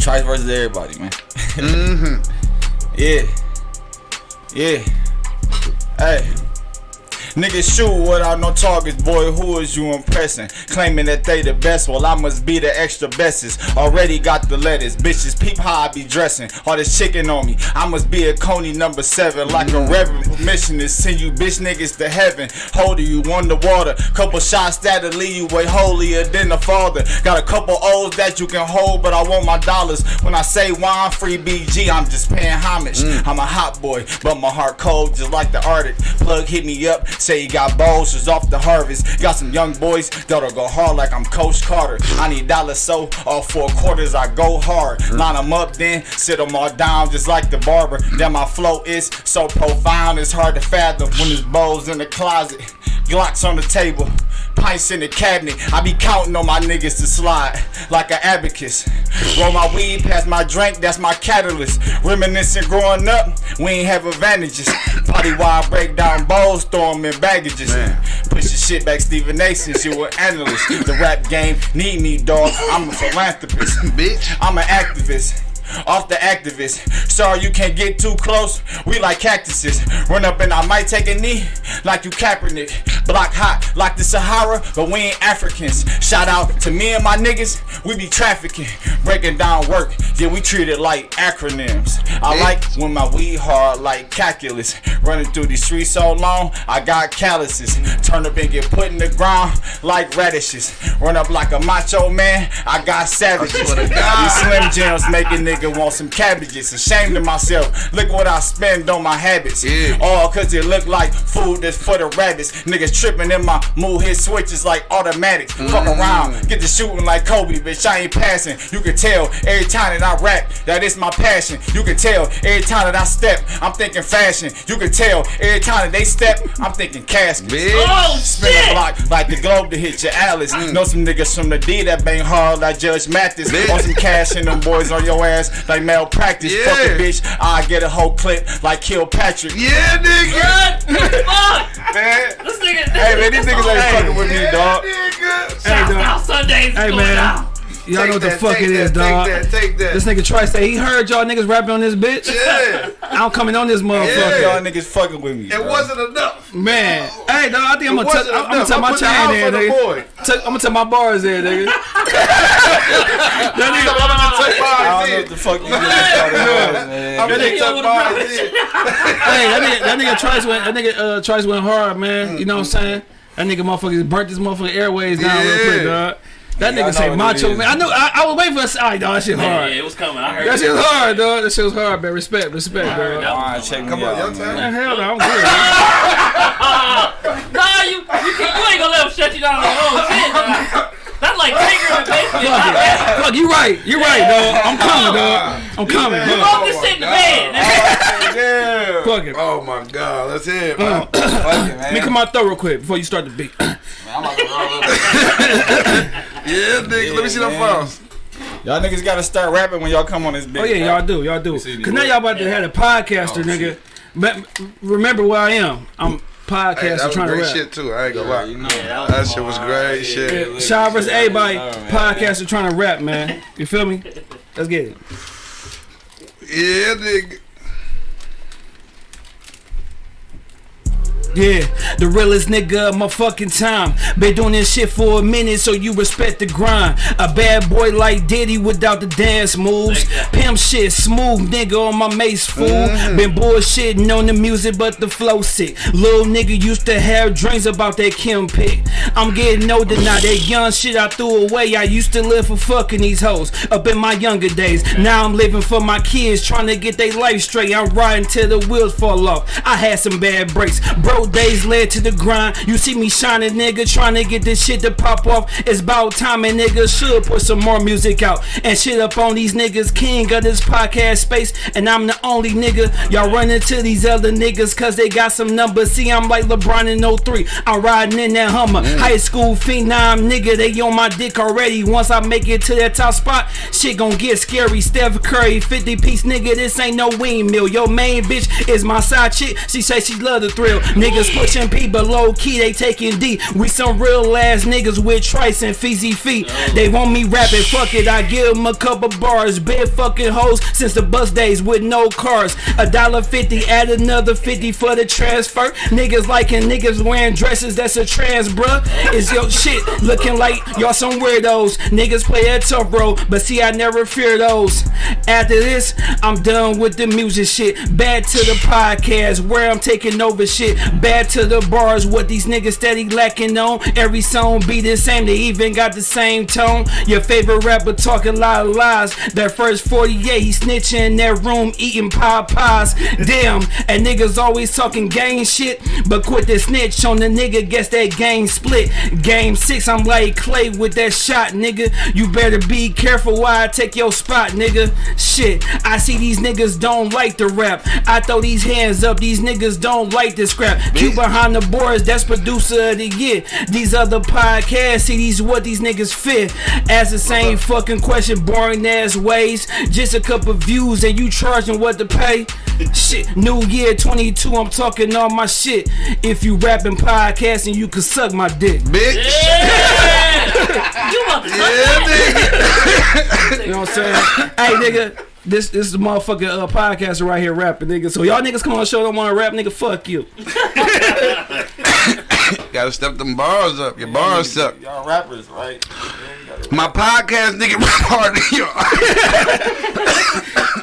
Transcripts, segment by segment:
Trice versus everybody, man. mm-hmm. yeah. Yeah. Hey. Niggas shoot without no targets, boy, who is you impressing? Claiming that they the best, well I must be the extra bestest. Already got the letters, bitches peep how I be dressing. All this chicken on me, I must be a Coney number seven. Like a reverend permission to send you bitch niggas to heaven. Holding you on the water, couple shots that'll leave you way holier than the father. Got a couple O's that you can hold, but I want my dollars. When I say wine free BG, I'm just paying homage. Mm. I'm a hot boy, but my heart cold just like the Arctic. Plug hit me up, Say he got balls just off the harvest. Got some young boys that'll go hard like I'm Coach Carter. I need dollars so all four quarters I go hard. Line them up then, sit them all down just like the barber. Then my flow is so profound it's hard to fathom when there's bowls in the closet. Glocks on the table, pints in the cabinet. I be counting on my niggas to slide like an abacus. Roll my weed past my drink, that's my catalyst. Reminiscing growing up, we ain't have advantages. Party wide break down bowls, throw them in baggages. Man. Push your shit back, Stephen A. since you an analyst. The rap game need me, dog. I'm a philanthropist. Bitch. I'm an activist off the activist. Sorry you can't get too close. We like cactuses. Run up and I might take a knee like you Kaepernick. Block hot like the Sahara, but we ain't Africans. Shout out to me and my niggas. We be trafficking, breaking down work. Yeah, we treat it like acronyms. I like when my weed hard like calculus. Running through these streets so long, I got calluses. Turn up and get put in the ground like radishes. Run up like a macho man, I got savages. These Slim Jims make a nigga want some cabbages. Ashamed of myself. Look what I spend on my habits. Yeah. All cause it look like food that's for the rabbits. Niggas tripping in my mood hit switches like automatics. Mm. Fuck around, get the shooting like Kobe, bitch. I ain't passing. You can tell every time that I rap that it's my passion. You can tell every time that I step, I'm thinking fashion. You can tell every time that they step, I'm thinking casket. Oh, Spin shit. a block like the globe to hit your Alice. Mm. Know some niggas from the D that bang hard like Judge Mathis. Want some cash in them boys on your ass like malpractice. Yeah. Fuck a bitch, I get a whole clip like Kilpatrick. Yeah, nigga. Fuck. man. This nigga. Hey man, these niggas ain't fucking with me, dog. Nigga. Hey, dog. Sundays. Hey man. Y'all know what the fuck it is, dog. Take that, take that. This nigga try say he heard y'all niggas rapping on this bitch. Yeah. I'm coming on this motherfucker. Y'all niggas fucking with me. It wasn't enough. Man. Hey, dog, I think I'm gonna, t- I'm gonna tell my chain there, nigga. I'm gonna tell my bars there, nigga. that nigga, I'm gonna take bars I don't know what the fuck you doing. I'm gonna take bars Hey, that nigga, that nigga tries went, that nigga uh, tries went hard, man. You know what I'm saying? That nigga motherfucker burnt this motherfucking airways down real quick, dog. That nigga say macho man. I know. I, I was waiting for a side, dog. That shit hard. Yeah, it was coming. I heard. That shit was hard, dog. That shit was hard, man. Respect, respect, bro. All right, check Come on, your turn. Hell no, I'm good. nah, you, you, you ain't gonna let him shut you down on the whole shit. That's like Tigger in the. Fuck, it. Fuck, you right. You right, dog. I'm coming, dog. I'm coming. You wrote this shit in the bed. Yeah. Fuck it. Oh my god, let's hear it, uh, man. Fuck it, man. Let me come out throw real quick before you start the beat. Man, I'm about to roll Yeah, nigga. Let me see them files. Y'all niggas gotta start rapping when y'all come on this bitch. Oh yeah, y'all do, y'all do. Cause now y'all about to have a podcaster, oh, nigga. But remember where I am. I'm podcast hey, that was trying great to rap. shit too. I ain't gonna lie. You know, yeah, that, that shit was great yeah, shit. Yeah, Sean vs. everybody podcast are trying to rap, man. You feel me? Let's get it. Yeah, nigga. Yeah, the realest nigga of my fucking time. Been doing this shit for a minute, so you respect the grind. A bad boy like Diddy without the dance moves. Pimp shit, smooth nigga on my mace fool. Mm. Been bullshitting on the music, but the flow sick. Little nigga used to have dreams about that Kim pick. I'm getting older now, that young shit I threw away. I used to live for fucking these hoes up in my younger days. Now I'm living for my kids, trying to get their life straight. I'm riding till the wheels fall off. I had some bad breaks, bro days led to the grind. You see me shining, nigga, trying to get this shit to pop off. It's about time, and nigga should put some more music out and shit up on these niggas. King of this podcast space, and I'm the only nigga. Y'all run into these other niggas cause they got some numbers. See, I'm like LeBron in 03. I'm riding in that Hummer. Mm. High school phenom, nigga, they on my dick already. Once I make it to that top spot, shit gon' get scary. Steph Curry, 50 piece nigga, this ain't no windmill. Your main bitch is my side chick. She say she love the thrill. Nigga, Niggas pushing P, but low key they taking D. We some real ass niggas with trice and feezy feet. They want me rapping, fuck it. I give them a couple bars. Been fucking hoes since the bus days with no cars. A dollar fifty, add another fifty for the transfer. Niggas liking niggas wearing dresses that's a trans, bruh. Is your shit looking like y'all some weirdos? Niggas play a tough bro, but see, I never fear those. After this, I'm done with the music shit. Back to the podcast where I'm taking over shit. Bad to the bars, what these niggas steady lacking on. Every song be the same, they even got the same tone. Your favorite rapper talking a lot of lies. That first 48, he snitching in that room eating pie pies. Damn, and niggas always talking gang shit, but quit the snitch on the nigga, guess that game split. Game six, I'm like Klay with that shot, nigga. You better be careful why I take your spot, nigga. Shit, I see these niggas don't like the rap. I throw these hands up, these niggas don't like this crap. Q behind the boards, that's producer of the year. These other podcasts, see these what these niggas fit. Ask the same fucking question, boring ass ways. Just a couple views and you charging what to pay. Shit, New Year 22, I'm talking all my shit. If you rapping podcasting, you can suck my dick. Bitch. Yeah. you about to Yeah, nigga. You know what I'm saying? hey, nigga. This this is the motherfucking uh, podcaster right here rapping, nigga. So y'all niggas come on the show don't want to rap, nigga. Fuck you. Gotta step them bars up. Your bars suck. Y'all rappers, right? My podcast nigga rap harder than yours.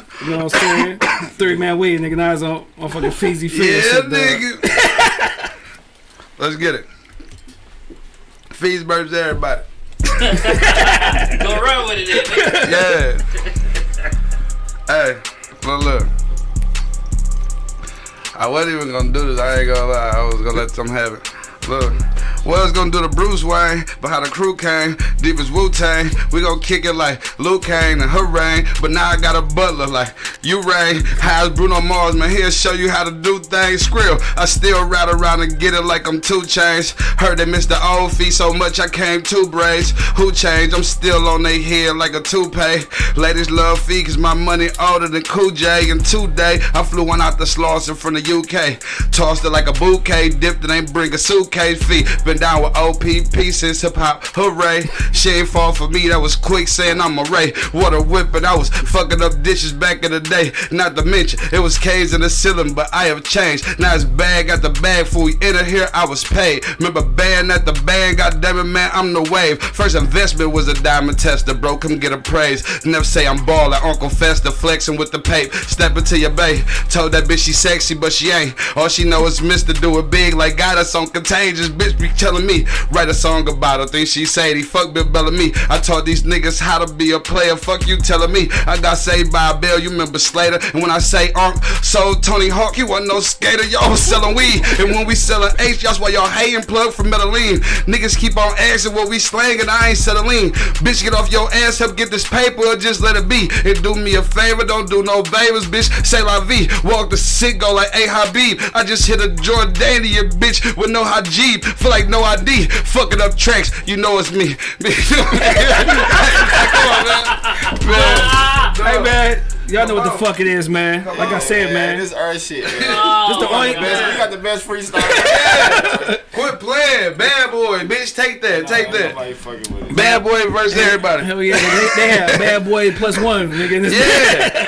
You know what I'm saying? Three man weed, nigga. Now it's on motherfucking Feezy Fizz. Yeah, shit, dog. nigga. Let's get it. Fees burps everybody. Go run with it, nigga. Yeah. Hey, look, look. I wasn't even gonna do this. I ain't gonna lie. I was gonna let them have it. Look. Was gonna do the Bruce Wayne, but how the crew came, deep as Wu Tang. We gonna kick it like Luke and hooray. But now I got a butler like you, Ray. How's Bruno Mars, man? He'll show you how to do things. Skrill, I still ride around and get it like I'm 2 Chainz. Heard they missed the old fee so much I came two braids. Who changed? I'm still on they head like a toupee. Ladies love fee cause my money older than Cool J. And today I flew one out the Slauson from the UK. Tossed it like a bouquet, dipped it, ain't bring a suitcase fee. Been down with OPP since hip hop, hooray. She ain't fall for me, that was quick saying I'm a Ray. Water whipping, I was fucking up dishes back in the day. Not to mention, it was K's in the ceiling, but I have changed. Now it's bag at the bag, for we enter here, I was paid. Remember band at the band, God damn it, man, I'm the wave. First investment was a diamond tester, bro, come get a praise. Never say I'm ballin', Uncle Fester flexing with the pape. Step into your bay, told that bitch she sexy, but she ain't. All she know is Mr. Do It Big, like got us on contagious. Bitch be telling me, write a song about her. Think she Sadie, fuck Bill Bellamy. I taught these niggas how to be a player. Fuck you telling me. I got saved by a bill, you remember Slater. And when I say Unc, so Tony Hawk, he wasn't no skater. Y'all was selling weed. And when we selling H, that's why y'all hating plug for Medellin. Niggas keep on asking what we slanging, I ain't settling. Bitch, get off your ass, help get this paper, or just let it be. And do me a favor, don't do no favors, bitch. Say la vie. Walk the sick, go like A Habib. I just hit a Jordanian bitch with no Hajib. Feel like no ID. Fucking up tracks, you know it's me. Come on, man. man. Hey man, y'all know what the fuck it is, man. Like I said, man. This earth shit, man. This the only. Best- we got the best freestyle. Quit playing. Bad boy, bitch. Take that. Take that. Nobody fucking with it. Bad boy versus everybody. Hell yeah, they, they have bad boy plus one, nigga. Yeah.